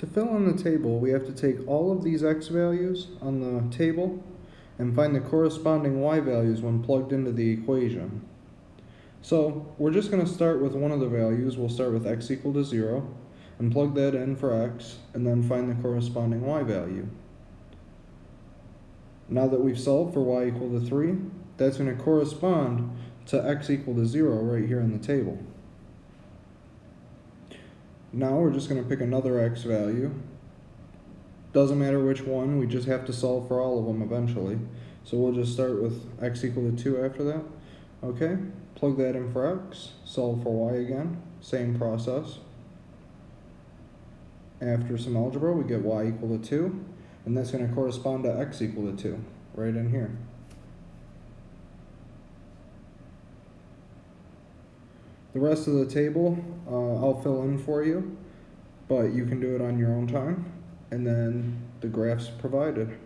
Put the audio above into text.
To fill in the table, we have to take all of these x values on the table and find the corresponding y values when plugged into the equation. So we're just going to start with one of the values. We'll start with x equal to 0 and plug that in for x and then find the corresponding y value. Now that we've solved for y equal to 3, that's going to correspond to x equal to 0 right here in the table. Now we're just going to pick another x value. Doesn't matter which one, we just have to solve for all of them eventually. So we'll just start with x equal to 2 after that. Okay, plug that in for x, solve for y again, same process. After some algebra, we get y equal to 2, and that's going to correspond to x equal to 2, right in here. The rest of the table, uh, I'll fill in for you, but you can do it on your own time, and then the graphs provided.